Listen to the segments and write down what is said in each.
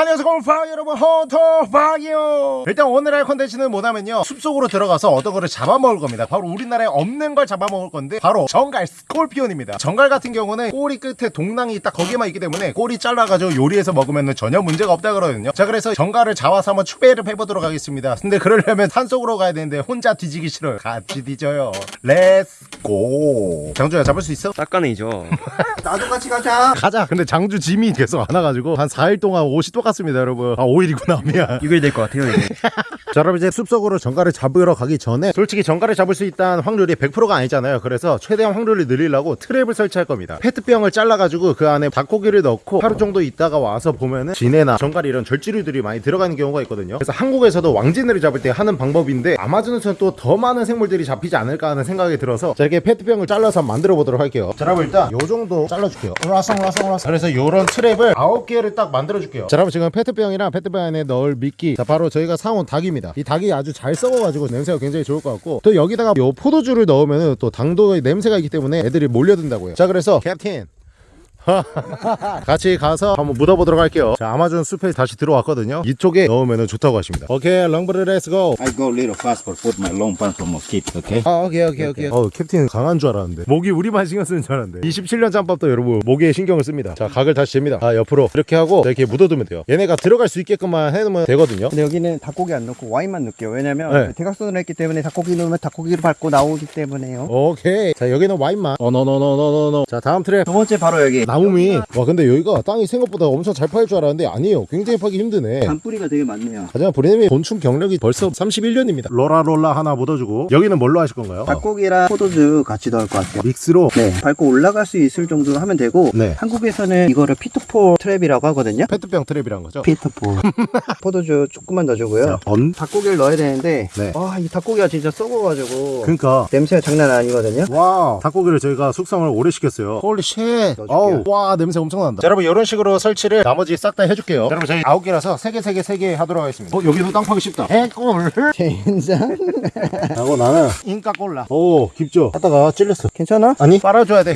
자, 안녕하세요 곰팡 여러분 호토팡이요 일단 오늘 할 컨텐츠는 뭐냐면요. 숲속으로 들어가서 어떤 거를 잡아먹을 겁니다. 바로 우리나라에 없는 걸 잡아먹을 건데 바로 전갈 scorpion입니다. 전갈 같은 경우는 꼬리 끝에 독낭이 딱 거기에만 있기 때문에 꼬리 잘라가지고 요리해서 먹으면 전혀 문제가 없다 그러거든요. 자 그래서 전갈을 잡아서 한번 추배를 해보도록 하겠습니다. 근데 그러려면 산속으로 가야 되는데 혼자 뒤지기 싫어요. 같이 뒤져요. Let's go 장주야 잡을 수 있어? 쌉가능이죠. 나도 같이 가자. 가자! 근데 장주 짐이 계속 안 와가지고 한 4일 동안 옷이 똑같 습니다 여러분. 아 5일이구나 미안. 6일 될 것 같아요, 이제. 자 여러분 이제 숲속으로 정갈을 잡으러 가기 전에 솔직히 정갈을 잡을 수 있다는 확률이 100%가 아니잖아요. 그래서 최대한 확률을 늘리려고 트랩을 설치할 겁니다. 페트병을 잘라가지고 그 안에 닭고기를 넣고 하루 정도 있다가 와서 보면은 진해나 정갈 이런 절지류들이 많이 들어가는 경우가 있거든요. 그래서 한국에서도 왕진해를 잡을 때 하는 방법인데 아마존에서는 또 더 많은 생물들이 잡히지 않을까 하는 생각이 들어서 자 이렇게 페트병을 잘라서 만들어 보도록 할게요. 자 여러분 일단 요 정도 잘라줄게요. 라상라상라상. 그래서 요런 트랩을 9개를 딱 만들어 줄게요. 자 여러분 지금 페트병이랑 페트병 안에 넣을 미끼. 자 바로 저희가 사온 닭입니다. 이 닭이 아주 잘 썩어가지고 냄새가 굉장히 좋을 것 같고 또 여기다가 요 포도주를 넣으면 또 당도의 냄새가 있기 때문에 애들이 몰려든다고요. 자 그래서 캡틴 같이 가서 한번 묻어보도록 할게요. 자 아마존 숲에 다시 들어왔거든요. 이쪽에 넣으면 좋다고 하십니다. 오케이 롱브르 Let's go I go little fast for put my long pants for mosquito, okay? 아 오케이 오케이 오케이. 어 캡틴 강한 줄 알았는데. 모기 우리만 신경 쓰는 줄 알았는데. 27년 짬밥도 여러분 모기에 신경을 씁니다. 자 각을 다시 잽니다. 아 옆으로 이렇게 하고 이렇게 묻어두면 돼요. 얘네가 들어갈 수 있게끔만 해놓으면 되거든요. 근데 여기는 닭고기 안 넣고 와인만 넣을게요. 왜냐면 네. 대각선으로 했기 때문에 닭고기 넣으면 닭고기를 밟고 나오기 때문에요. 오케이. 자 여기는 와인만. 어너너너너너너. 자 다음 트랩 두 번째 바로 여기. 나무 미 와 근데 여기가 땅이 생각보다 엄청 잘 파일 줄 알았는데 아니에요 굉장히 파기 힘드네 잔뿌리가 되게 많네요. 하지만 브레님이 곤충 경력이 벌써 31년입니다 로라롤라 하나 묻어주고 여기는 뭘로 하실 건가요? 닭고기랑 포도주 같이 넣을 것 같아요. 믹스로 네, 밟고 올라갈 수 있을 정도로 하면 되고 네. 한국에서는 이거를 pitfall trap이라고 하거든요. 페트병 트랩이란 거죠? pitfall. 포도주 조금만 넣어주고요. 번? 닭고기를 넣어야 되는데 네. 와, 이 닭고기가 진짜 썩어가지고 그러니까 냄새가 장난 아니거든요. 와 닭고기를 저희가 숙성을 오래 시켰어요 Holy shit 넣어줄 와 냄새 엄청 난다. 자, 여러분 이런 식으로 설치를 나머지 싹 다 해줄게요. 자, 여러분 저희 아홉 개라서 세 개 세 개 세 개 하도록 하겠습니다. 어 여기도 땅 파기 쉽다. 해골. 젠장. 하고 나는 인까 꼴라. 오 깊죠? 하다가 찔렸어. 괜찮아? 아니? 빨아줘야 돼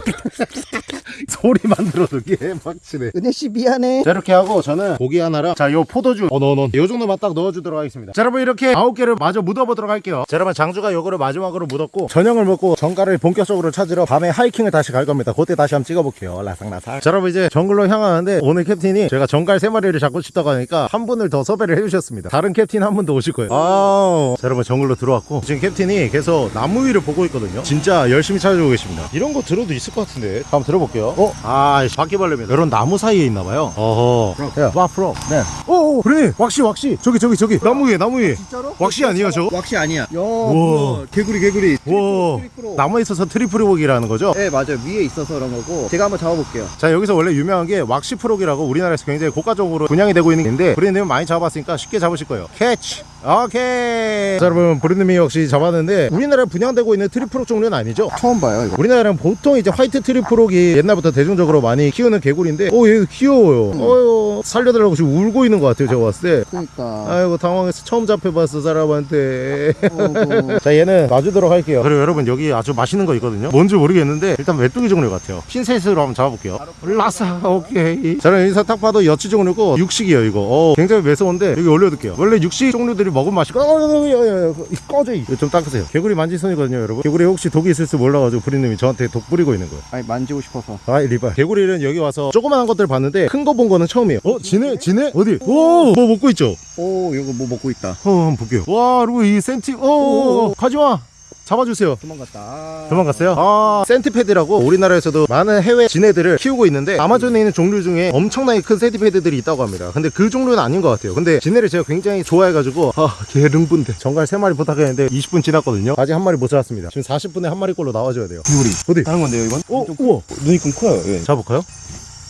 소리만 들어도 개막치네. 은혜씨 미안해. 자 이렇게 하고 저는 고기 하나랑 자 요 포도주 어 넣어 넣어 요 정도만 딱 넣어주도록 하겠습니다. 자 여러분 이렇게 아홉 개를 마저 묻어보도록 할게요. 자 여러분 장주가 요거를 마지막으로 묻었고 저녁을 먹고 전갈을 본격적으로 찾으러 밤에 하이킹을 다시 갈 겁니다. 그때 다시 한번 찍어볼게요. 라상라상 자 여러분 이제 정글로 향하는데 오늘 캡틴이 제가 전갈 세 마리를 잡고 싶다고 하니까 한 분을 더 섭외를 해주셨습니다. 다른 캡틴 한분더 오실 거예요. 아우. 자 여러분 정글로 들어왔고 지금 캡틴이 계속 나무 위를 보고 있거든요. 진짜 열심히 찾아오고 계십니다. 이런 거 들어도 있을 것 같은데. 한번 들어볼게요. 어? 아 바퀴벌레입니다. 이런 나무 사이에 있나봐요. 어허. 야. Waxy frog 네. 오오 그러네 왁시 왁시 저기 저기 저기. 나무 위에 나무 위에. 진짜로? Waxy 아니에요 저? Waxy 아니야. 야, 우와. 개구리 개구리. 와. Tree frog. 나무에 있어서 tree frog이라는 거죠? 네 맞아요. 위에 있어서 그런 거고. 제가 한번 잡아볼게요. 자 여기서 원래 유명한 게 waxy frog이라고 우리나라에서 굉장히 고가적으로 분양이 되고 있는 애인데 브랜드님 많이 잡아봤으니까 쉽게 잡으실 거예요. Catch 오케이. 자 여러분 브랜드님이 역시 잡았는데 우리나라에 분양되고 있는 tree frog 종류는 아니죠? 처음 봐요 이거. 우리나라는 보통 이제 white tree frog이 옛날부터 대중적으로 많이 키우는 개구리인데 오얘 귀여워요. 어유 살려달라고 지금 울고 있는 것 같아요 제가 봤을 때. 그니까. 아이고 당황해서 처음 잡혀봤어 사람한테. 자 얘는 놔주도록 할게요. 그리고 여러분 여기 아주 맛있는 거 있거든요? 뭔지 모르겠는데 일단 메뚜기 종류 같아요. 핀셋으로 한번 잡아볼게요. 라사 오케이. 저는 여기서 딱 봐도 여치 종류고 육식이에요 이거. 어, 굉장히 매서운데 여기 올려둘게요. 원래 육식 종류들이 먹으면 맛있고 어, 야, 야, 야, 꺼져 좀 닦으세요. 개구리 만질 손이거든요 여러분. 개구리 혹시 독이 있을지 몰라가지고 부리님이 저한테 독 뿌리고 있는 거예요. 아니 만지고 싶어서. 아이 리발. 개구리는 여기 와서 조그만한 것들 봤는데 큰 거 본 거는 처음이에요. 어 지네 지네 어디? 오 뭐 먹고 있죠? 오 이거 뭐 먹고 있다. 어 한번 볼게요. 와 그리고 이 센티 오 가지마 잡아주세요 도망갔다 도망갔어요? 아 centipede라고 우리나라에서도 많은 해외 지네들을 키우고 있는데 아마존에 있는 종류 중에 엄청나게 큰 centipede들이 있다고 합니다 근데 그 종류는 아닌 것 같아요 근데 지네를 제가 굉장히 좋아해가지고 아 개릉분데 전갈 3마리 부탁했는데 20분 지났거든요 아직 한 마리 못 잡았습니다 지금 40분에 한 마리꼴로 나와줘야 돼요 개구리 어디? 다른 건데요 이건? 어? 우와 눈이 좀 커요 예. 잡을까요?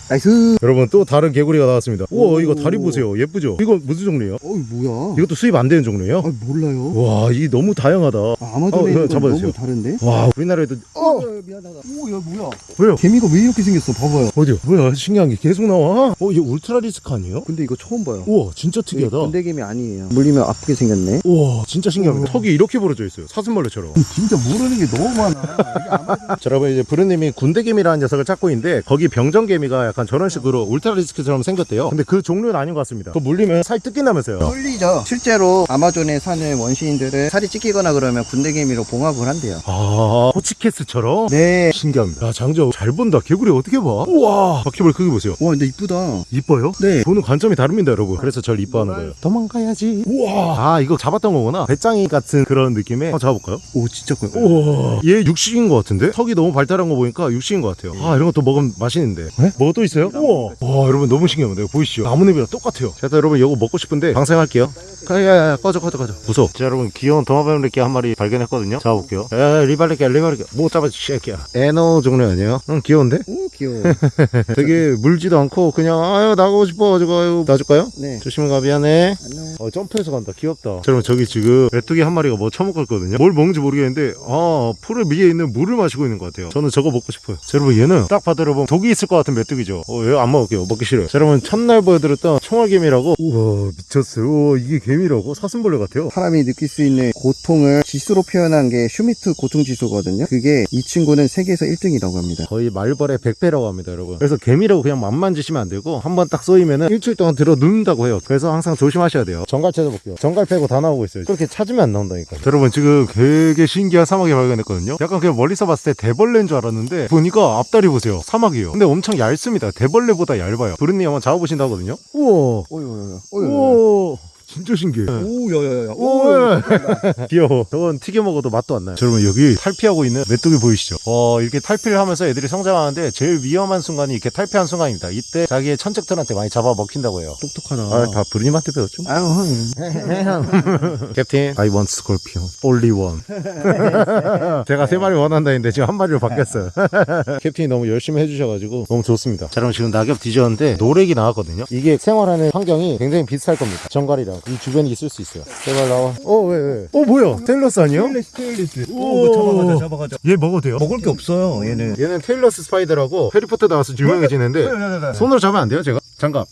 Nice. 여러분 또 다른 개구리가 나왔습니다. 우와 오. 이거 다리 보세요. 예쁘죠? 이거 무슨 종류예요? 어이 뭐야? 이것도 수입 안 되는 종류예요? 아 몰라요. 와 이게 너무 다양하다. 아, 아마존에 어, 건 잡아주세요. 너무 다른데? 와 우리나라에도 어! 미안하다. 오야 뭐야? 왜요? 개미가 왜 이렇게 생겼어? 봐봐요. 어디요? 뭐야? 신기한 게 계속 나와? 어 이게 울트라 리스크 아니에요? 근데 이거 처음 봐요. 우와 진짜 특이하다. 군대개미 아니에요. 물리면 아프게 생겼네. 우와 진짜 신기합니다 턱이 이렇게 부러져 있어요. 사슴벌레처럼. 진짜 모르는 게 너무 많아. 자 여러분 이제 부르님이 군대개미라는 녀석을 찾고 있는데 거기 병정개미가 약간 저런 식으로 울트라 리스크처럼 생겼대요 근데 그 종류는 아닌 것 같습니다 그거 물리면 살 뜯긴다면서요 뚫리죠. 실제로 아마존에 사는 원시인들은 살이 찢기거나 그러면 군대개미로 봉합을 한대요. 아 호치케스처럼? 네. 신기합니다 야 장저 잘 본다 개구리 어떻게 봐 우와 바퀴벌 크기 보세요 와 근데 이쁘다. 이뻐요? 네. 보는 관점이 다릅니다 여러분 그래서 절 이뻐하는 거예요 도망가야지 우와 아 이거 잡았던 거구나 베짱이 같은 그런 느낌의 한번 잡아볼까요? 오 진짜 커요. 우와 얘 육식인 것 같은데? 턱이 너무 발달한 거 보니까 육식인 것 같아요 아 이런 것도 먹으면 맛있는데 뭐가 또 있어요? 우와. 와 여러분 너무 신기합니다 보이시죠? 나무잎이랑 똑같아요. 자 여러분 이거 먹고 싶은데 방생할게요. 야야야 꺼져 꺼져 꺼져. 무서워. 자 여러분 귀여운 도마뱀리끼 한 마리 발견했거든요. 잡아볼게요. 야 리발리끼 리발리끼 못 잡아 쉐끼야. anole 종류 아니에요? 응 귀여운데? 오 귀여워. 되게 물지도 않고 그냥 아유 나가고 싶어. 가지고 아유 놔줄까요? 네. 조심히 가 미안해. 안녕. 어 점프해서 간다. 귀엽다. 자 여러분 저기 지금 메뚜기 한 마리가 뭐 처먹고 있거든요. 뭘 먹는지 모르겠는데 아 풀을 위에 있는 물을 마시고 있는 것 같아요. 저는 저거 먹고 싶어요. 자 여러분 얘는 딱 봐도 여러분 독이 있을 것 같은 메뚜기죠 어얘안 먹을게요? 먹기 싫어요. 자 여러분 첫날 보여드렸던 총알개미라고. 우와 미쳤어요. 우와 이게 개미라고? 사슴벌레 같아요. 사람이 느낄 수 있는 고통을 지수로 표현한 게 슈미트 고통 지수거든요. 그게 이 친구는 세계에서 1등이라고 합니다. 거의 말벌의 100배라고 합니다 여러분. 그래서 개미라고 그냥 막 만지시면 안 되고 한 번 딱 쏘이면 은 일주일 동안 들어 눕는다고 해요. 그래서 항상 조심하셔야 돼요. 전갈 찾아볼게요. 전갈 빼고 다 나오고 있어요. 그렇게 찾으면 안 나온다니까 여러분 지금 되게 신기한 사마귀 발견했거든요. 약간 그냥 멀리서 봤을 때 대벌레인 줄 알았는데 보니까 앞다리 보세요. 사마귀예요. 근데 엄청 얇습니다 대벌레보다 얇아요. 부르님 한번 잡아보신다 하거든요. 우와. 오요요요. 우와 진짜 신기해 오 야야야. 오, 귀여워. 저건 튀겨 먹어도 맛도 안 나요. 자, 여러분 여기 탈피하고 있는 메뚜기 보이시죠? 어, 이렇게 탈피를 하면서 애들이 성장하는데 제일 위험한 순간이 이렇게 탈피한 순간입니다. 이때 자기의 천적들한테 많이 잡아 먹힌다고 해요. 똑똑하다. 아, 다 부르님한테 배웠죠? 아유, 흥. 캡틴, I want scorpion. Only one. 제가 세 마리 원한다는데 지금 한 마리로 바뀌었어요. 캡틴이 너무 열심히 해주셔가지고 너무 좋습니다. 자, 그럼 지금 낙엽 뒤졌는데 노래기 나왔거든요. 이게 생활하는 환경이 굉장히 비슷할 겁니다. 전갈이랑 이 주변에 있을 수 있어요. 제발 나와. 어, 왜, 왜? 어, 뭐야? tailless 아니에요? tailless. 오, 잡아가자, 잡아가자. 얘 먹어도 돼요? 먹을 게 없어요, 얘는. 얘는 tailless spider라고 해리포터 나와서 유명해지는데 손으로 잡으면 안 돼요 제가? 장갑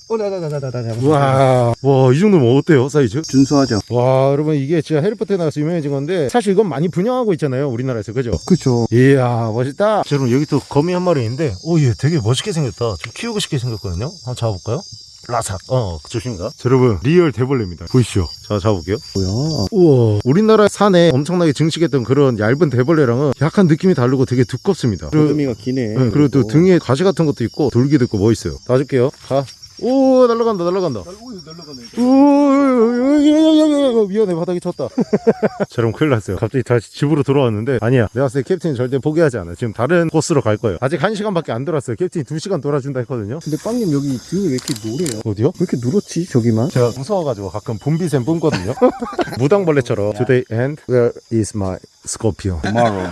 어. 우와 와 이 정도면 어때요 사이즈? 준수하죠. 와 여러분 이게 진짜 해리포터에 나와서 유명해진 건데 사실 이건 많이 분양하고 있잖아요 우리나라에서 그죠? 그쵸. 이야 멋있다 자 여러분 여기 또 거미 한 마리 있는데 오 얘 되게 멋있게 생겼다 좀 키우고 싶게 생겼거든요 한번 잡아볼까요? 라삭 어 조심가 자, 여러분 real 대벌레입니다 보이시죠? 자 잡아볼게요 뭐야. 우와 우리나라 산에 엄청나게 증식했던 그런 얇은 대벌레랑은 약간 느낌이 다르고 되게 두껍습니다 그리고 의미가 기네. 네, 그리고 또 등에 가시 같은 것도 있고 돌기도 있고 멋있어요. 놔줄게요. 가. 오 날라간다 날라간다. 오 미안해 바닥에 쳤다. 자 그럼 큰일 났어요. 갑자기 다시 집으로 돌아왔는데 아니야. 내가 봤을 때 캡틴 절대 포기하지 않아. 지금 다른 코스로 갈 거예요. 아직 한 시간밖에 안 돌았어요. 캡틴이 두 시간 돌아준다 했거든요. 근데 빵님 여기 등이 왜 이렇게 노래요? 어디요? 왜 이렇게 누렇지, 저기만? 제가 무서워가지고 가끔 분비샘 뿜거든요. 무당벌레처럼. Today and where is my scorpion? Tomorrow.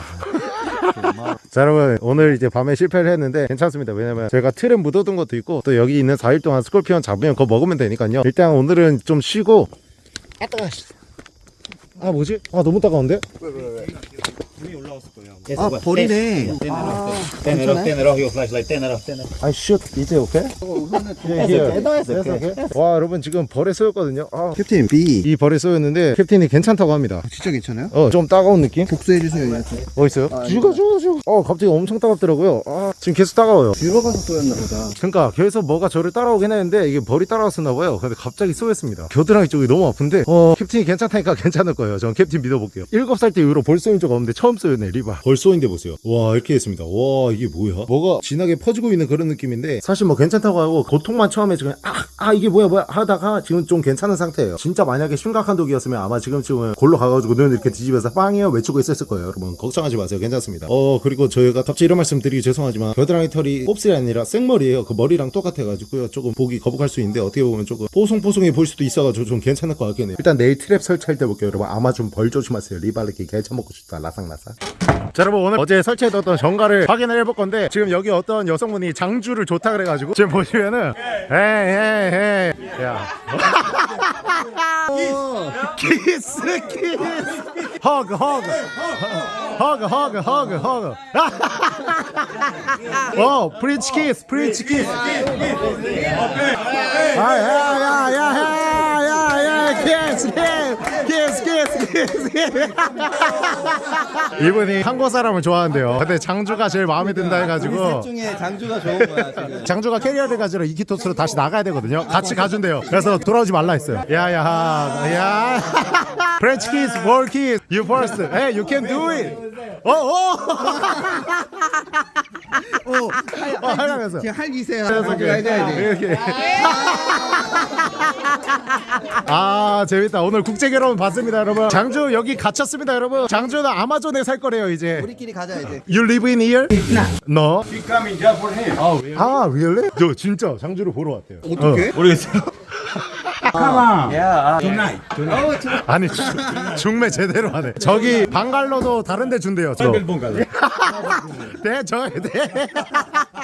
자 여러분 오늘 이제 밤에 실패를 했는데 괜찮습니다. 왜냐면 저희가 틀에 묻어둔 것도 있고 또 여기 있는 4일 동안 스콜피온 잡으면 그거 먹으면 되니까요. 일단 오늘은 좀 쉬고 아아 뭐지? 아 너무 따가운데? 아, 버리네. It off your flashlight, ten it off, ten it off. I shoot is it okay? Yeah, here. That's okay. 와 여러분 지금 벌에 쏘였거든요 아, 캡틴, B. 이 벌에 쏘였는데 캡틴이 괜찮다고 합니다 진짜 괜찮아요? 어좀 따가운 느낌? 복수해 주세요, 얘한테. 뭐 있어요? 아, 죽어 죽어 죽어 어 갑자기 엄청 따갑더라고요 아 지금 계속 따가워요 들어가서 쏘였나 보다. 그러니까 계속 뭐가 저를 따라오긴 했는데 이게 벌이 따라왔었나 봐요. 근데 갑자기 쏘였습니다. 겨드랑이 쪽이 너무 아픈데 어 캡틴이 괜찮다니까 괜찮을 거예요. 전 캡틴 믿어볼게요. 7살 때 이후로 벌 쏘인 적 없는데 처음 쏘였네 리바. 벌 쏘인데 보세요. 와 이렇게 됐습니다. 와 이게 뭐야? 뭐가 진하게 퍼지고 있는 그런 느낌인데 사실 뭐 괜찮다고 하고 고통만 처음에 지금 아, 아 이게 뭐야 뭐야 하다가 지금 좀 괜찮은 상태예요. 진짜 만약에 심각한 독이었으면 아마 지금쯤은 골로 가가지고 눈 이렇게 뒤집어서 빵이요 외치고 있었을 거예요. 여러분 걱정하지 마세요. 괜찮습니다. 어 그리고 저희가 갑자기 이런 말씀 드리기 죄송하지만 겨드랑이 털이 곱슬이 아니라 생머리예요. 그 머리랑 똑같아가지고요. 조금 보기 거북할 수 있는데 어떻게 보면 조금 뽀송뽀송해 보일 수도 있어가지고 좀 괜찮을 것 같긴 해요. 일단 내일 트랩 설치할 때 볼게요. 여러분 아마 좀 벌 조심하세요. 리발레키 개쳐 먹고 싶다. 라삭라삭. 자 여러분 오늘 어제 설치해뒀던 정가를 확인을 해볼 건데 지금 여기 어떤 여성분이 장주를 좋다 그래가지고 지금 보시면은 에이 에이 에이 야 키스 키스 hug hug hug hug hug hug 어 French kiss French kiss 아야야야야야야 키스 키스 키스 키스 이분이 한국 사람을 좋아한대요. 근데 장주가 제일 마음에 든다 해가지고 중에 장주가 좋은 거야 지금. 장주가 캐리어를 가지러 이키토스로 다시 나가야 되거든요. 같이 가준대요. 그래서 돌아오지 말라 했어요. 야야 야. French kiss, world kiss, you first. Hey, you can do it. 어 어. 어 하면서. 지금 할기세요. 이렇게. 해줘야지. 이렇게. 아 재밌다. 오늘 국제 결혼 봤습니다, 여러분. 장주 여기 갇혔습니다, 여러분. 장주는 아마존에 살 거래요 이제. 우리끼리 가자 이제. You live in here? No. She coming him. 아, really? 저 진짜 장주를 보러 왔대요. 어떻게? 모르겠어요. 아니 중- 중매 제대로 하네. 저기 방갈로도 다른데 준대요. 저. 네, 저, 네.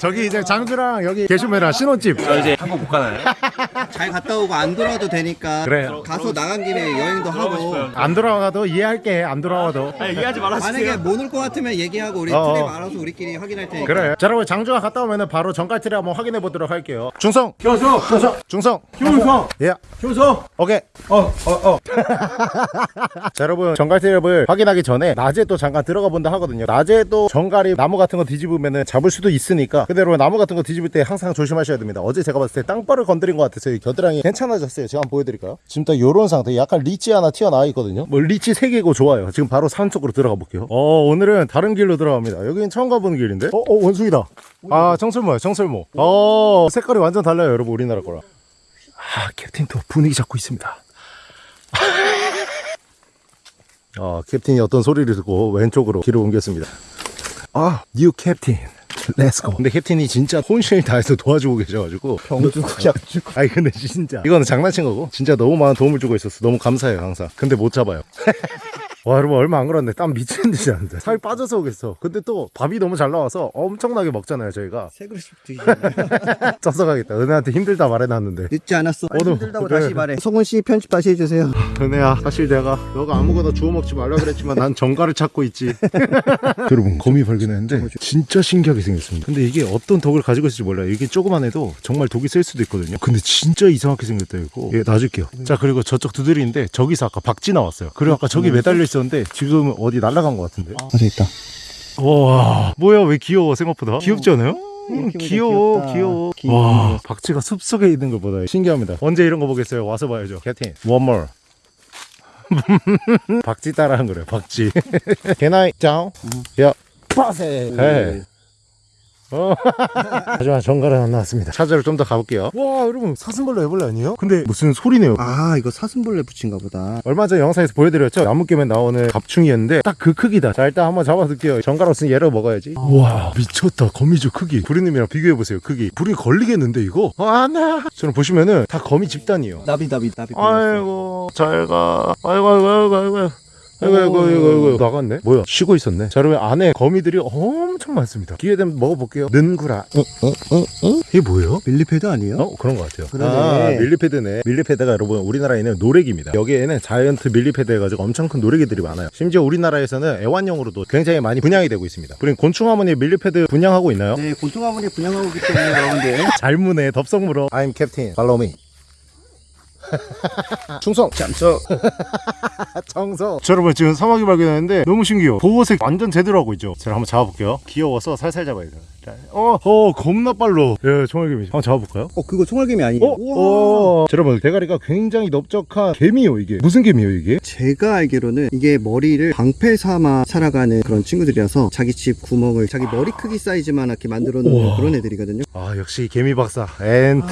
저기 이제 장주랑 여기 계시면 신혼집. 저 이제 한국 못 가나요? 잘 갔다 오고 안 돌아도 되니까. 그래. 가서 나간 김에 여행도 하고. 안 돌아가도 이해할게. 안 돌아와도. 얘기하지 말아주세요. 만약에 못 올 것 같으면 얘기하고 우리 어, 트립 어. 알아서 우리끼리 확인할 테니까. 그래. 자, 여러분 장주가 갔다 오면은 바로 정갈트리 한번 확인해 보도록 할게요. 중성. 교수. 중성. 중성. 교성. 예. 교성. 오케이. 어, 어, 어. 자 여러분 전갈 트랩을 확인하기 전에 낮에 또 잠깐 들어가 본다 하거든요 낮에도 전갈이 나무 같은 거 뒤집으면 잡을 수도 있으니까 근데 여러분 나무 같은 거 뒤집을 때 항상 조심하셔야 됩니다 어제 제가 봤을 때 땅벌을 건드린 것 같아서 이 겨드랑이 괜찮아졌어요. 제가 한번 보여드릴까요? 지금 딱 요런 상태. 약간 리치 하나 튀어나와 있거든요. 뭐 리치 3개고 좋아요. 지금 바로 산 쪽으로 들어가 볼게요. 어 오늘은 다른 길로 들어갑니다. 여기는 처음 가보는 길인데? 어, 어 원숭이다. 아 청설모야 청설모. 어 색깔이 완전 달라요 여러분 우리나라 거랑. 아 캡틴 또 분위기 잡고 있습니다. 어, 캡틴이 어떤 소리를 듣고 왼쪽으로 길을 옮겼습니다. 아, new 캡틴. let's go. 근데 캡틴이 진짜 혼신을 다해서 도와주고 계셔가지고 병주고 약주고. 아니 근데 진짜 이거는 장난친 거고 진짜 너무 많은 도움을 주고 있었어. 너무 감사해요 항상. 근데 못 잡아요. 와 여러분 얼마 안 걸었네. 땀 미친 듯이 나는데. 살이 빠져서 오겠어. 근데 또 밥이 너무 잘 나와서 엄청나게 먹잖아요 저희가. 세 그릇씩 드시잖아요. 쪄서 가겠다. 은혜한테 힘들다 말해놨는데. 늦지 않았어. 오늘- 힘들다고 그래. 다시 말해. 송은 씨 편집 다시 해주세요. 은혜야 사실 내가 너가 아무거나 주워 먹지 말라 그랬지만 난 정가를 찾고 있지. 여러분 거미 발견했는데 진짜 신기하게 생겼습니다. 근데 이게 어떤 독을 가지고 있을지 몰라요. 이게 조그만 해도 정말 독이 쓸 수도 있거든요. 근데 진짜 이상하게 생겼다 이거. 예 놔줄게요. 자 그리고 저쪽 두드리인데 저기서 아까 박쥐 나왔어요. 그리고 아까 저기 매달려 있었는데 지금 어디 날아간 것 같은데. 어디 있다. 와. 뭐야 왜 귀여워 생각보다? 귀엽지 않아요? 음, 키우니까 귀여워 귀엽다. 귀여워. 귀여워. 와 박쥐가 숲속에 있는 것보다 신기합니다. 언제 이런 거 보겠어요? 와서 봐야죠. 캡틴 one more. 박쥐 따라한 거래 박쥐. Can I down? 야 빠세 네. 어. 하지만 정갈은 안 나왔습니다. 찾으러 좀더 가볼게요. 와 여러분 사슴벌레 애벌레 아니에요? 근데 무슨 소리네요. 아 이거 사슴벌레 붙인가 보다. 얼마 전 영상에서 보여드렸죠? 나무깨면 나오는 갑충이었는데 딱 그 크기다. 자 일단 한번 잡아둘게요. 정갈 없으니 얘를 먹어야지. 와 미쳤다. 거미줄 크기. 부리님이랑 비교해보세요 크기. 불이 걸리겠는데 이거? 아, 안돼! 저는 보시면은 다 거미 집단이에요. 나비 나비 나비. 아이고 잘가. 아이고 아이고 아이고 아이고 아이고 아이고 아이고 아이고 나갔네 뭐야 쉬고 있었네 자 여러분 안에 거미들이 엄청 많습니다 기회 되면 먹어볼게요 는구라 어, 어, 어, 어? 이게 뭐예요? millipede 아니에요? 어 그런 것 같아요. 그러네. 아 millipede네. millipede가 여러분 우리나라에는 노래기입니다. 여기에는 giant millipede 해가지고 엄청 큰 노래기들이 많아요. 심지어 우리나라에서는 애완용으로도 굉장히 많이 분양이 되고 있습니다. 우린 곤충 하모니 millipede 분양하고 있나요? 네 곤충아무리 분양하고 있기 때문에 여러분들. 잘 무네 덥석물어. I'm Captain. Follow me. 충성 잠수. 청소 자 여러분 지금 사마귀 발견했는데 너무 신기해요 보호색 완전 제대로 하고 있죠 제가 한번 잡아볼게요 귀여워서 살살 잡아야 돼요 어, 어 겁나 빨로 예 총알개미 한번 잡아볼까요? 어 그거 총알개미 아니에요? 어? 어. 자, 여러분 대가리가 굉장히 넓적한 개미요 이게 무슨 개미요 이게? 제가 알기로는 이게 머리를 방패 삼아 살아가는 그런 친구들이라서 자기 집 구멍을 자기 머리 크기 사이즈만 이렇게 만들어 놓는 우와. 그런 애들이거든요. 아 역시 개미 박사 and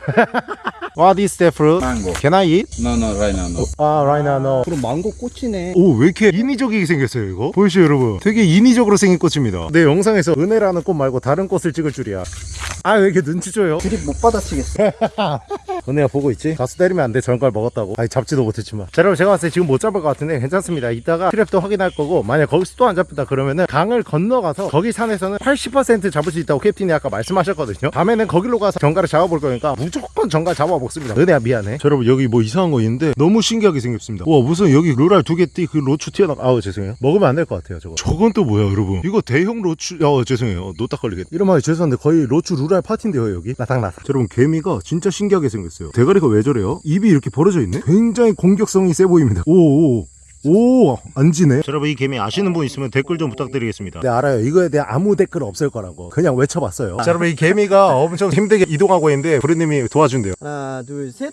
What is that fruit? Mango. Can I eat? No, no, right now, no. 아 right now no 그럼 망고 꽃이네. 오 왜 이렇게 인위적이게 생겼어요 이거? 보이시죠 여러분 되게 인위적으로 생긴 꽃입니다 내 영상에서 은혜라는 꽃 말고 다른 꽃을 찍을 줄이야 아 왜 이렇게 눈치 줘요? 드립 못 받아치겠어. 은혜야 보고 있지? 가수 때리면 안돼 전갈 먹었다고 아니 잡지도 못했지만 자 여러분 제가 봤을 때 지금 못 잡을 것 같은데 괜찮습니다 이따가 트랩도 확인할 거고 만약 거기서 또 안 잡힌다 그러면은 강을 건너가서 거기 산에서는 80% 잡을 수 있다고 캡틴이 아까 말씀하셨거든요 밤에는 거기로 가서 정갈을 잡아볼 거니까 무조건 정갈 잡아 먹습니다. 은혜야 미안해. 자 여러분 여기 뭐 이상한 거 있는데 너무 신기하게 생겼습니다. 와 무슨 여기 루랄 두 개 띠 그 로추 튀어나 아우 죄송해요. 먹으면 안 될 것 같아요 저거. 저건 또 뭐야 여러분? 이거 대형 로추 야 죄송해요. 노딱 걸리겠다 이런 말이 죄송한데 거의 로추 루랄 파티인데요 여기? 나닥나닥. 여러분 개미가 진짜 신기하게 생겼어요. 대가리가 왜 저래요? 입이 이렇게 벌어져 있네? 굉장히 공격성이 세 보입니다. 오오 오, 안 지네. 여러분 이 개미 아시는 분 있으면 댓글 좀 부탁드리겠습니다. 네, 알아요. 이거에 대한 아무 댓글 없을 거라고. 그냥 외쳐봤어요. 자, 여러분 이 개미가 엄청 힘들게 이동하고 있는데 부르님이 도와준대요. 하나 둘셋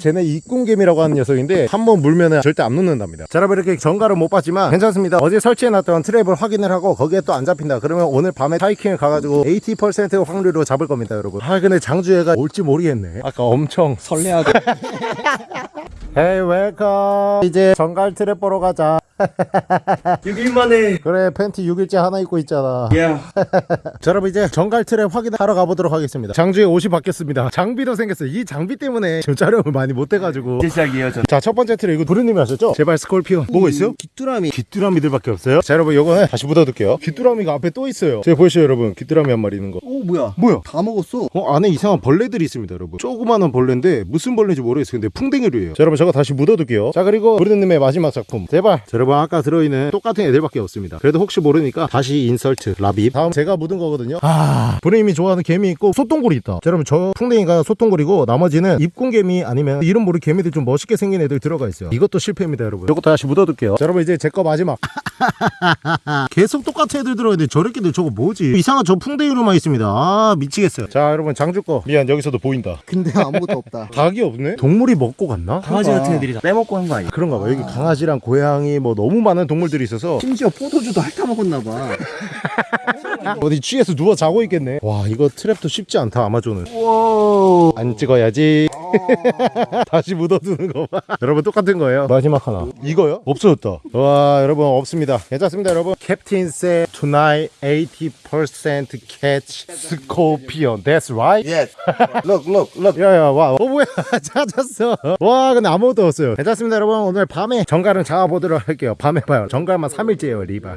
쟤네 이꿍개미라고 하는 녀석인데 한 번 물면은 절대 안 놓는답니다. 자, 여러분 이렇게 전갈을 못 봤지만 괜찮습니다. 어제 설치해놨던 트랩을 확인을 하고 거기에 또 안 잡힌다. 그러면 오늘 밤에 하이킹을 가가지고 80% 확률로 잡을 겁니다, 여러분. 아, 근데 장주애가 올지 모르겠네. 아까 엄청 설레하고 Hey welcome 이제 전갈 트랩 보러 가자. 6일 만에. 그래 팬티 6일째 하나 입고 있잖아. 야. 자 여러분 이제 전갈 트랩 확인하러 가보도록 하겠습니다. 장주에 옷이 바뀌었습니다. 장비도 생겼어요. 이 장비 때문에 지금 촬영을 많이 못해가지고. 시작이에요 자 첫 번째 트랩 이거 부르님이 하셨죠? 제발 scorpion. 뭐가 있어요? 귀뚜라미. 귀뚜라미들밖에 없어요? 자 여러분 요거는 다시 묻어둘게요. 귀뚜라미가 앞에 또 있어요. 제가 보이시죠 여러분. 귀뚜라미 한 마리 있는 거. 오 뭐야? 뭐야? 다 먹었어. 어 안에 이상한 벌레들이 있습니다 여러분. 조그마한 벌레인데 무슨 벌레인지 모르겠어요. 근데 풍뎅이류예요. 자 여러분 저거 다시 묻어둘게요. 자 그리고 브르드님의 마지막 작품. 제발. 자, 여러분 아까 들어있는 똑같은 애들밖에 없습니다. 그래도 혹시 모르니까 다시 insert 라빕 다음 제가 묻은 거거든요. 아 브르님이 좋아하는 개미 있고 소똥구리 있다. 자 여러분 저 풍뎅이가 소똥구리고 나머지는 입궁개미 아니면 이름 모를 개미들 좀 멋있게 생긴 애들 들어가 있어요. 이것도 실패입니다 여러분. 이것도 다시 묻어둘게요. 자 여러분 이제 제 거 마지막. 계속 똑같은 애들 들어있는데 저렇게들 저거 뭐지? 이상한 저 풍뎅이로만 있습니다. 아 미치겠어요. 자 여러분 장주 거. 미안 여기서도 보인다. 근데 아무것도 없다. 닭이 없네? 동물이 먹고 갔나? 강아지 같은 애들이 다. 빼먹고 한 거 아니야? 그런가 봐 여기 강아지랑 고양이 뭐 너무 많은 동물들이 있어서 심지어 포도주도 핥아 먹었나 봐 어디 취해서 누워 자고 있겠네. 와 이거 트랩도 쉽지 않다 아마존은. 안 찍어야지. 다시 묻어두는 거봐. 여러분 똑같은 거예요. 마지막 하나. 이거요? 없어졌다. 와 여러분 없습니다. 괜찮습니다 여러분. 캡틴 세 tonight 80% catch scorpion. That's right? Yes. Look, look, look. 야야 와. 어 뭐야? 찾았어. 와 근데 아무것도 없어요. 괜찮습니다 여러분. 오늘 밤에 정갈은 잡아보도록 할게요. 밤에 봐요. 정갈만 3일째예요 리바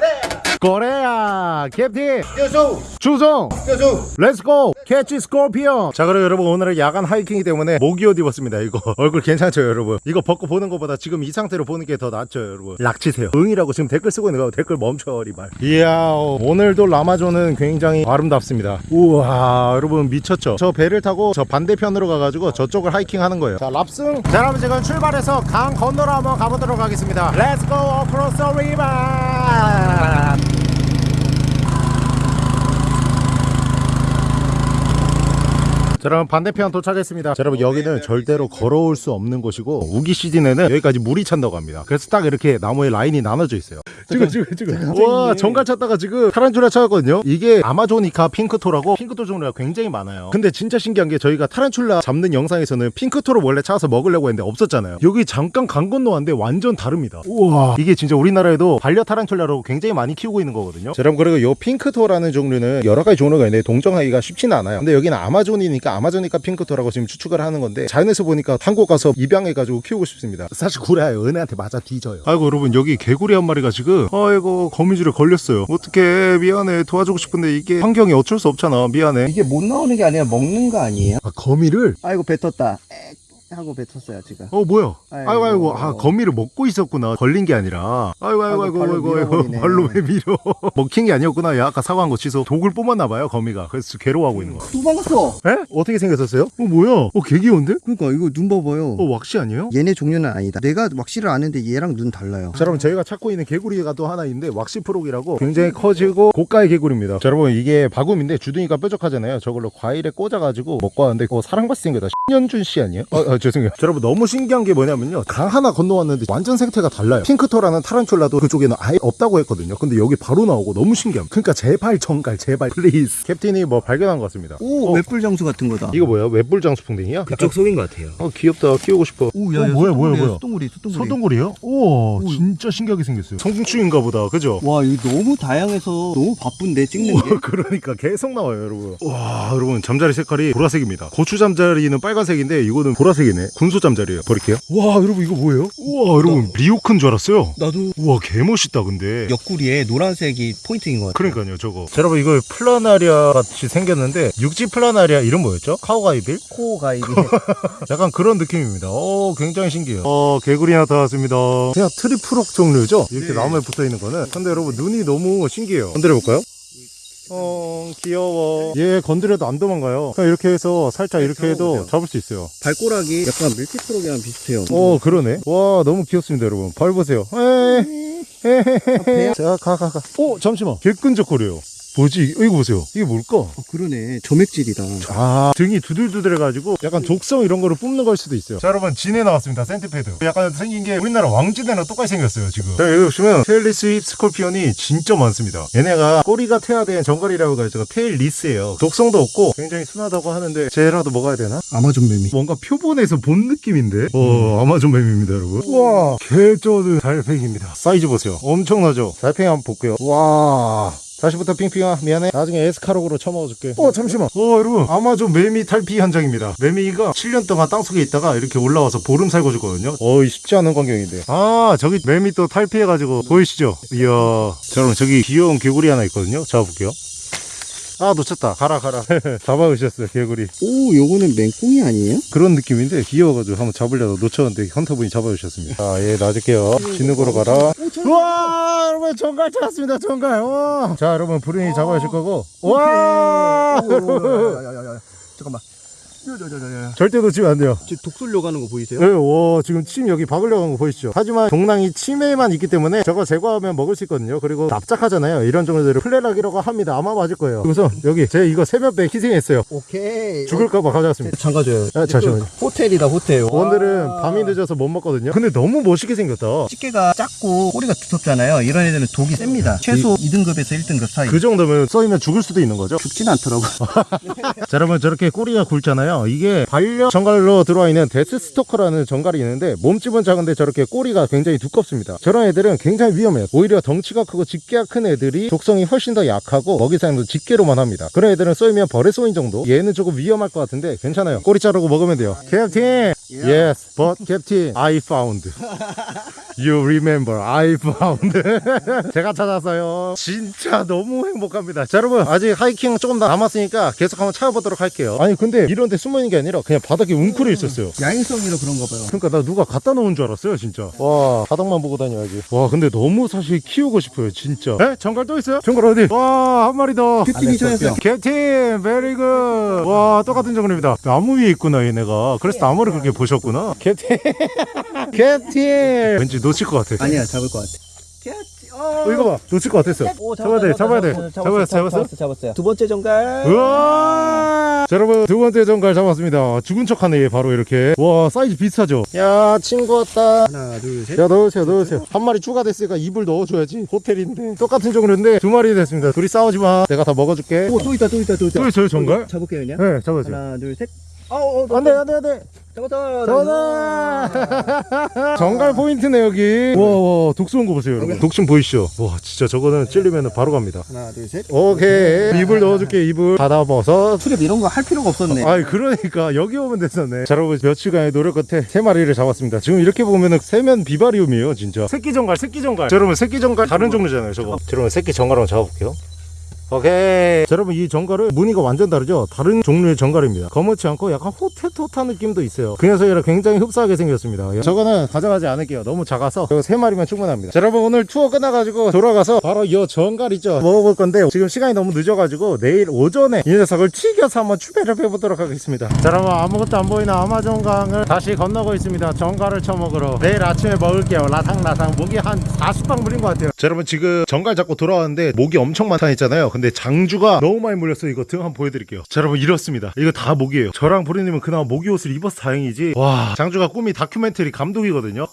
Corea 캡틴! 주송 let's go catch scorpion 자 그럼 여러분 오늘은 야간 하이킹이기 때문에 모기 옷 입었습니다 이거. 얼굴 괜찮죠 여러분? 이거 벗고 보는 것보다 지금 이 상태로 보는 게 더 낫죠 여러분? 락치세요. 응이라고 지금 댓글 쓰고 있는 거 댓글 멈춰 리발 이야 오늘도 라마존은 굉장히 아름답습니다. 우와 여러분 미쳤죠? 저 배를 타고 저 반대편으로 가가지고 저쪽을 하이킹 하는 거예요. 자 랍승! 자 여러분 지금 출발해서 강 건너러 한번 가보도록 하겠습니다. Let's go across the river 자, 여러분 반대편 도착했습니다. 자, 여러분 여기는 절대로 걸어올 수 없는 곳이고 우기 시즌에는 여기까지 물이 찬다고 합니다. 그래서 딱 이렇게 나무에 라인이 나눠져 있어요. 지금 지금 지금 와 정갈 찾다가 지금 타란툴라 찾았거든요. 이게 아마조니카 핑크토라고 핑크토 종류가 굉장히 많아요. 근데 진짜 신기한 게 저희가 타란툴라 잡는 영상에서는 핑크토를 원래 찾아서 먹으려고 했는데 없었잖아요. 여기 잠깐 강 건너왔는데 완전 다릅니다. 우와 이게 진짜 우리나라에도 반려 타란툴라로 굉장히 많이 키우고 있는 거거든요. 자, 여러분 그리고 이 핑크토라는 종류는 여러 가지 종류가 있는데 동정하기가 쉽지는 않아요. 근데 여기는 아마존이니까 아마존이카 핑크토라고 지금 추측을 하는 건데 자연에서 보니까 한국 가서 입양해가지고 키우고 싶습니다. 사실 구라예요. 은혜한테 맞아 뒤져요. 아이고 여러분 여기 개구리 한 마리가 지금 아이고 거미줄에 걸렸어요. 어떻게 미안해 도와주고 싶은데 이게 환경이 어쩔 수 없잖아. 미안해. 이게 못 나오는 게 아니라 먹는 거 아니에요? 아 거미를 아이고 뱉었다 엑 하고 뱉었어요 지금 어 뭐야? 아이고. 아이고 아이고 아 거미를 먹고 있었구나 걸린 게 아니라 아이고 아이고 아이고 아이고. 발로 왜 밀어 먹힌 게 아니었구나 야 아까 사과한 거 취소 독을 뽑았나 봐요 거미가 그래서 괴로워하고 있는 거야 도망갔어 에? 어떻게 생겼었어요? 어 뭐야? 어 개귀여운데? 그러니까 이거 눈 봐봐요 어 waxy 아니에요? 얘네 종류는 아니다 내가 waxy를 아는데 얘랑 눈 달라요 자 여러분 저희가 찾고 있는 개구리가 또 하나 있는데 waxy frog이라고 굉장히 커지고 고가의 개구리입니다 자 여러분 이게 바구미인데 주둥이가 뾰족하잖아요 저걸로 과일에 꽂아가지고 먹고 왔는데 그거 사람같이 생겼다 신현준 씨 아니에요? 아, 아 죄송해요. 자, 여러분 너무 신기한 게 뭐냐면요. 강 하나 건너왔는데 완전 생태가 달라요. pink toe라는 타란툴라도 그쪽에는 아예 없다고 했거든요. 근데 여기 바로 나오고 너무 신기함. 그러니까 제발 전갈 제발 please 캡틴이 뭐 발견한 것 같습니다. 오 어, 외뿔장수 같은 거다. 이거 뭐야? 외뿔장수풍뎅이야? 그쪽 속인 것 같아요. 어 귀엽다. 키우고 싶어. 오, 어, 뭐야 뭐야 뭐야. 소똥구리 소똥구리. 소똥구리요? 우와 진짜 신기하게 생겼어요. 성충인가 보다. 그죠? 와 이거 너무 다양해서 너무 바쁜데 찍는 게? 그러니까 계속 나와요 여러분. 와 여러분 잠자리 색깔이 보라색입니다. 고추 잠자리는 빨간색인데 이거는 보라색이 네 군소 잠자리예요 버릴게요 와 여러분 이거 뭐예요? 우와 여러분 리옥인 줄 알았어요 나도 우와 개멋있다 근데 옆구리에 노란색이 포인트인 것 같아 그러니까요 저거 자, 여러분 이거 플라나리아 같이 생겼는데 육지 플라나리아 이름 뭐였죠? 카우가이빌? 코 가이드 약간 그런 느낌입니다. 어, 굉장히 신기해요. 어, 개구리 나타났습니다. 그냥 트리프록 종류죠? 이렇게 네. 나무에 붙어 있는 거는. 근데 여러분, 눈이 너무 신기해요. 건드려 볼까요? 어 귀여워. 얘 건드려도 안 도망가요. 그냥 이렇게 해서 살짝 이렇게 해도. 잡을 수 있어요. 발꼬락이 약간 밀키트로기랑 비슷해요. 어 그러네. 와 너무 귀엽습니다 여러분. 발 보세요. 배야? 자가 가가. 오 잠시만. 개 끈적거려요 뭐지? 이거 보세요. 이게 뭘까? 어, 그러네. 점액질이다. 아 등이 두들두들해가지고 약간 독성 이런 거를 뿜는 걸 수도 있어요. 자 여러분 지네 나왔습니다. Centipede. 약간 생긴 게 우리나라 왕지네랑 똑같이 생겼어요 지금. 자 여기 보시면 tailless whip scorpion이 진짜 많습니다. 얘네가 꼬리가 퇴화된 전갈이라고 해가지고 tailless예요. 독성도 없고 굉장히 순하다고 하는데 쟤라도 먹어야 되나? 아마존 매미. 뭔가 표본에서 본 느낌인데? 어 아마존 뱀입니다 여러분. 와 개쩌는 달팽이입니다. 사이즈 보세요. 엄청나죠? 달팽이 한번 볼게요. 와 다시부터 핑핑아 미안해. 나중에 에스카록으로 쳐먹어줄게. 어 잠시만. 어 여러분. 아마존 매미 탈피 현장입니다. 매미가 7년 동안 땅속에 있다가 이렇게 올라와서 보름 살고 죽거든요. 어이 쉽지 않은 광경인데. 아 저기 매미 또 탈피해가지고 보이시죠? 이야. 자 여러분 저기 귀여운 개구리 하나 있거든요. 잡아볼게요 아 놓쳤다. 가라 가라. 잡아오셨어요 개구리. 오, 요거는 맹꽁이 아니에요? 그런 느낌인데 귀여워가지고 한번 잡으려다 놓쳤는데 헌터분이 잡아주셨습니다. 자예 놔줄게요. 진흙 으로 가라. 우와 여러분 정갈 찾았습니다 정갈. 와. 자 여러분 불인이 잡아주실 거고. 와. 잠깐만. 절대 놓치면 안 돼요 지금 독 쏠려고 하는 거 보이세요? 네, 와 지금 침 여기 박으려고 한거 보이시죠? 하지만 동랑이 침에만 있기 때문에 저거 제거하면 먹을 수 있거든요. 그리고 납작하잖아요. 이런 정도들을 플레락이라고 합니다. 아마 맞을 거예요. 그래서 여기 제 이거 세면배 희생했어요. 오케이. 죽을까봐 가져왔습니다. 잠가줘요. 아, 잠시만요. 호텔이다, 호텔. 오늘은 와. 밤이 늦어서 못 먹거든요. 근데 너무 멋있게 생겼다. 집게가 작고 꼬리가 두텁잖아요. 이런 애들은 독이 셉니다. 최소 2등급에서 1등급 사이. 그 정도면 써이면 죽을 수도 있는 거죠. 죽진 않더라고. 자, 여러분 저렇게 꼬리가 굵잖아요. 이게 반려 정갈로 들어와 있는 deathstalker라는 전갈이 있는데 몸집은 작은데 저렇게 꼬리가 굉장히 두껍습니다. 저런 애들은 굉장히 위험해요. 오히려 덩치가 크고 집게가 큰 애들이 독성이 훨씬 더 약하고 먹이 사냥도 집게로만 합니다. 그런 애들은 쏘이면 벌에 쏘인 정도. 얘는 조금 위험할 것 같은데 괜찮아요. 꼬리 자르고 먹으면 돼요. 캡틴! Yes, but Captain, I found. You remember, I found. 제가 찾았어요. 진짜 너무 행복합니다. 자, 여러분, 아직 하이킹 조금 더 남았으니까 계속 한번 찾아보도록 할게요. 아니, 근데 이런 데 숨어 있는 게 아니라 그냥 바닥에 웅크려 있었어요. 야행성이라 그런가 봐요. 그러니까 나 누가 갖다 놓은 줄 알았어요, 진짜. 와, 바닥만 보고 다녀야지. 와, 근데 너무 사실 키우고 싶어요, 진짜. 에? 전갈 또 있어요? 전갈 어디? 와, 한 마리 더. 캡틴이 찾았어요. 캡틴, Very good. 와, 똑같은 전갈입니다. 나무 위에 있구나, 얘네가. 그래서 나무를 그렇게 보셨구나. 캡틴. 캡틴. 왠지 놓칠 것 같아. 아니야, 잡을 것 같아. 어, 이거 봐. 놓칠 것 같았어. 잡아야 돼, 잡아야 돼. 잡았어, 잡았어. 잡았어, 잡았어요. 두 번째 전갈. 우와! 자, 여러분, 두 번째 전갈 잡았습니다. 죽은 척 하네, 얘 바로 이렇게. 와, 사이즈 비슷하죠? 야, 친구 왔다. 하나, 둘, 셋. 야, 넣으세요, 넣으세요. 한 마리 추가됐으니까 잎을 넣어줘야지. 호텔인데. 똑같은 전갈인데 두 마리 됐습니다. 둘이 싸우지 마. 내가 다 먹어줄게. 오, 또 있다, 또 있다, 또 있다. 또 있어요, 전갈? 잡을게요, 그냥. 네, 잡아주세요. 하나, 둘, 셋. 어, 어, 어, 안 돼, 안 돼, 안 돼. 잡았다. 전화! 정갈 포인트네, 여기. 와, 와, 독 쏘는 거 보세요, 여러분. 독심 보이시죠? 와, 진짜 저거는 찔리면 바로 갑니다. 하나, 둘, 셋. 오케이. 입을 넣어줄게, 입을. 받아버섯. 수렵 이런 거 할 필요가 없었네. 아이 그러니까 여기 오면 됐었네 자 여러분 며칠간의 노력 끝에 세 마리를 잡았습니다 지금 이렇게 보면은 세면 비바리움이에요 진짜 새끼 정갈 새끼 정갈 자 여러분 새끼 정갈 다른 종류잖아요 저거 자 여러분 새끼 정갈 한번 잡아볼게요 오케이. 자 여러분 이 정갈은 무늬가 완전 다르죠? 다른 종류의 정갈입니다. 검은치 않고 약간 호테토타 느낌도 있어요. 그 녀석이랑 굉장히 흡사하게 생겼습니다. 저거는 가져가지 않을게요. 너무 작아서. 이거 세 마리면 충분합니다. 자 여러분 오늘 투어 끝나가지고 돌아가서 바로 이 정갈 있죠? 먹어볼 건데 지금 시간이 너무 늦어가지고 내일 오전에 이 녀석을 튀겨서 한번 추배를 해보도록 하겠습니다. 자 여러분 아무것도 안 보이는 아마존강을 다시 건너고 있습니다. 정갈을 쳐먹으러. 내일 아침에 먹을게요. 라상라상. 목이 한 40방 물린 것 같아요. 자 여러분 지금 정갈 잡고 돌아왔는데 목이 엄청 많다 했잖아요 근데 장주가 너무 많이 물렸어요 이거 등 한번 보여드릴게요. 자 여러분 이렇습니다. 이거 다 목이에요. 저랑 보리님은 그나마 모기 옷을 입어서 다행이지. 와 장주가 꿈이 다큐멘터리 감독이거든요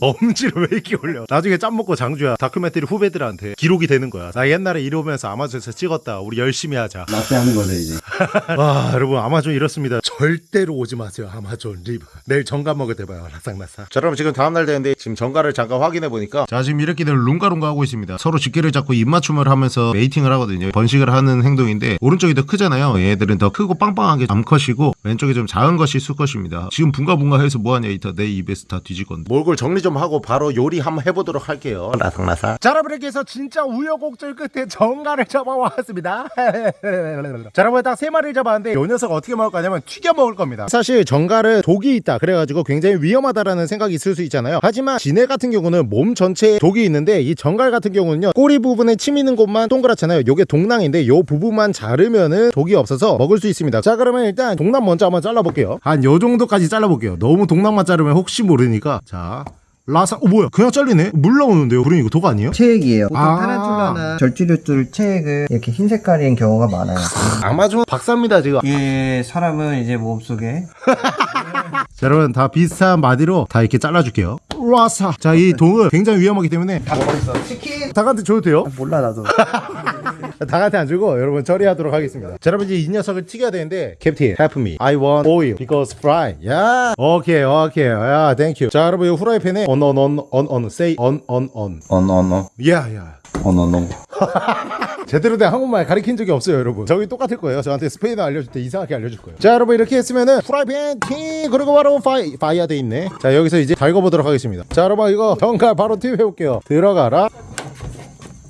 엄지를 왜 이렇게 올려? 나중에 짬 먹고 장주야 다큐멘터리 후배들한테 기록이 되는 거야. 나 옛날에 이러면서 아마존에서 찍었다. 우리 열심히 하자. 라떼 하는 거네, 이제. 와 여러분 아마존 이렇습니다. 절대로 오지 마세요 아마존 리브. 내일 전갈 먹을 때 봐요 라삭라삭. 자 여러분 지금 다음날 됐는데 지금 전갈을 잠깐 확인해 보니까 자 지금 이렇게들 붕가붕가 하고 있습니다. 서로 집게를 잡고 입맞춤을 하면서 mating을 하거든요. 번식을 하는 행동인데 오른쪽이 더 크잖아요. 얘들은 더 크고 빵빵한 게 암컷이고 왼쪽이 좀 작은 것이 수컷입니다. 지금 붕가붕가 해서 뭐하냐 이따 내 입에서 다 뒤질 건데. 몰골 정리 정리 좀 하고 바로 요리 한번 해보도록 할게요. 라삭라삭. 자, 여러분 이렇게 해서 진짜 우여곡절 끝에 전갈을 잡아왔습니다. 자, 여러분 딱 세 마리를 잡았는데 요 녀석 어떻게 먹을 거냐면 튀겨 먹을 겁니다. 사실 정갈은 독이 있다. 그래가지고 굉장히 위험하다라는 생각이 있을 수 있잖아요. 하지만 진해 같은 경우는 몸 전체에 독이 있는데 이 정갈 같은 경우는요 꼬리 부분에 침 있는 곳만 동그랗잖아요. 요게 동낭인데 요 부분만 자르면은 독이 없어서 먹을 수 있습니다. 자, 그러면 일단 동낭 먼저 한번 잘라볼게요. 한 요 정도까지 잘라볼게요. 너무 동낭만 자르면 혹시 모르니까 자. 라사, 어 뭐야? 그냥 잘리네? 물 나오는데요? 그럼 이거 독 아니에요? 체액이에요. 보통 아. 타란툴라나 절주류들 체액은 이렇게 흰 색깔인 경우가 많아요. 아마존 박사입니다 지금. 예, 사람은 이제 몸속에 자, 여러분 다 비슷한 마디로 다 이렇게 잘라줄게요. 라사. 자, 이 동은 굉장히 위험하기 때문에 치킨 닭한테 줘도 돼요? 몰라 나도. 닭한테 안 주고 여러분 처리하도록 하겠습니다. 자, 여러분 이제 이 녀석을 튀겨야 되는데 캡틴, help me. I want oil because fry. 야, 오케이, 오케이. 야, thank you. 자, 여러분 이 후라이팬에 on on on on on say on on on. On, on, on. 야, 야. On, on, on. 제대로 된 한국말 가르친 적이 없어요 여러분 저기 똑같을 거예요 저한테 스페인어 알려줄 때 이상하게 알려줄 거예요 자 여러분 이렇게 했으면은 프라이팬 팅 그리고 바로 파이 fire 돼 있네 자 여기서 이제 달궈보도록 하겠습니다 자 여러분 이거 전갈 바로 튀김 해볼게요 들어가라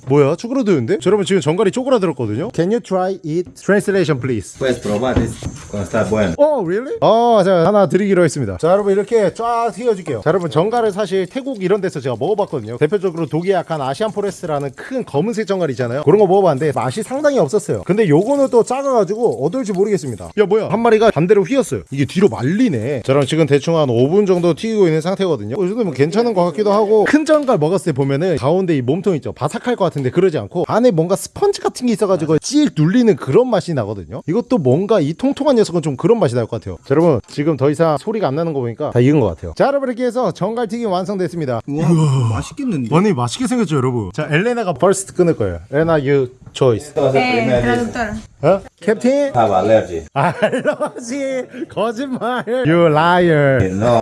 뭐야 쪼그라드는데? 자, 여러분 지금 전갈이 쪼그라들었거든요 Can you try it? Translation please Puedes probar, es cuando está bueno. 어, really? 어, 자, 하나 드리기로 했습니다. 자, 여러분 이렇게 쫙 튀겨줄게요. 자, 여러분 전갈을 사실 태국 이런 데서 제가 먹어봤거든요. 대표적으로 독이 약한 Asian forest라는 큰 검은색 전갈 있잖아요. 그런 거 먹어봤는데 맛이 상당히 없었어요. 근데 요거는 또 작아가지고 어떨지 모르겠습니다. 야, 뭐야? 한 마리가 반대로 휘었어요. 이게 뒤로 말리네. 자, 그럼 지금 대충 한 5분 정도 튀기고 있는 상태거든요. 이 정도면 괜찮은 것 같기도 하고 큰 전갈 먹었을 때 보면은 가운데 이 몸통 있죠. 바삭할 것 같은데 그러지 않고 안에 뭔가 스펀지 같은 게 있어가지고 찍 눌리는 그런 맛이 나거든요. 이것도 뭔가 이 통통한 녀석은 좀 그런 맛이 날 것 같아요. 자, 여러분 지금 더 이상 소리가 안 나는 거 보니까 다 익은 것 같아요. 자, 여러분 이렇게 해서 전갈튀김 완성됐습니다. 우와, 맛있겠는데. 아니 맛있게 생겼죠, 여러분. 자, 엘레나가 first 끊을 거예요. 엘레나. Esto va a Eh. 어? 캡틴? Have allergy. Allergy 거짓말. You liar. No,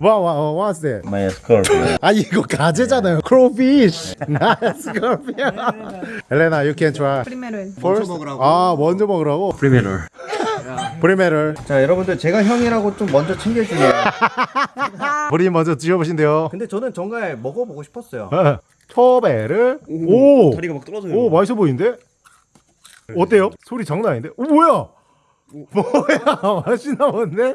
What, what, what's that? my scorpion. 아 이거 가재잖아요. Crowfish. Not scorpion. 엘레나, you can try. Él. First? 먹으라고. 아 먼저 먹으라고. Primero. 브리메를 자, 여러분들 제가 형이라고 좀 먼저 챙겨주세요. 브리 먼저 드셔보신대요. 근데 저는 정말 먹어보고 싶었어요. 어, 초배를 오, 다리가 막 떨어져요. 오 맛있어 보이는데? 어때요? 소리 장난 아닌데? 오 뭐야? 뭐야 맛있나 본데?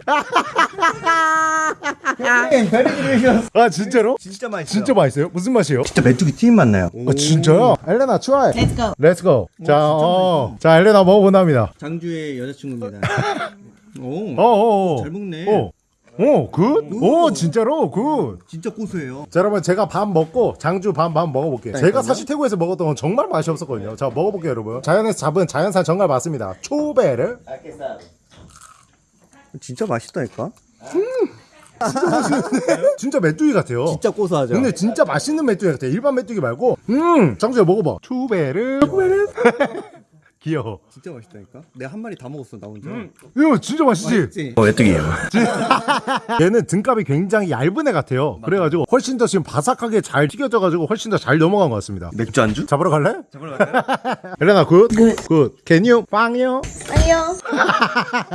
Very delicious. 아 진짜로? 진짜 맛있어요. 진짜 맛있어요? 무슨 맛이에요? 진짜 메뚜기 튀김 맛 나요. 아 진짜요? 엘레나 Let's go. Let's go 자, 어, 자 엘레나 먹어본답니다 장주의 여자친구입니다. 오, 어어어 잘 먹네. 오, 오, good? 오, 진짜로? Good. 진짜 고소해요. 자 여러분 제가 밥 먹고 장주 반반 먹어 볼게요. 제가 사실 태국에서 먹었던 건 정말 맛이 없었거든요. 자 먹어 볼게요 여러분. 자연에서 잡은 자연산 전갈 맞습니다. 초배를 진짜 맛있다니까. 진짜 메뚜기 같아요. 진짜 고소하죠. 근데 진짜 맛있는 메뚜기 같아 일반 메뚜기 말고. 음! 장주야 먹어봐. 초배를 초배를 귀여워 진짜 맛있다니까. 내가 한 마리 다 먹었어 나 혼자. 이거 진짜 맛있지? 맛있지? Oh, 메뚜기예요. 얘는 등갑이 굉장히 얇은 애 같아요 그래가지고 훨씬 더 지금 바삭하게 잘 튀겨져가지고 훨씬 더 잘 넘어간 것 같습니다 맥주 안주? 잡으러 갈래? 잡으러 갈까요? 엘레나 good? 굿 Can you? 빵요? Adiós.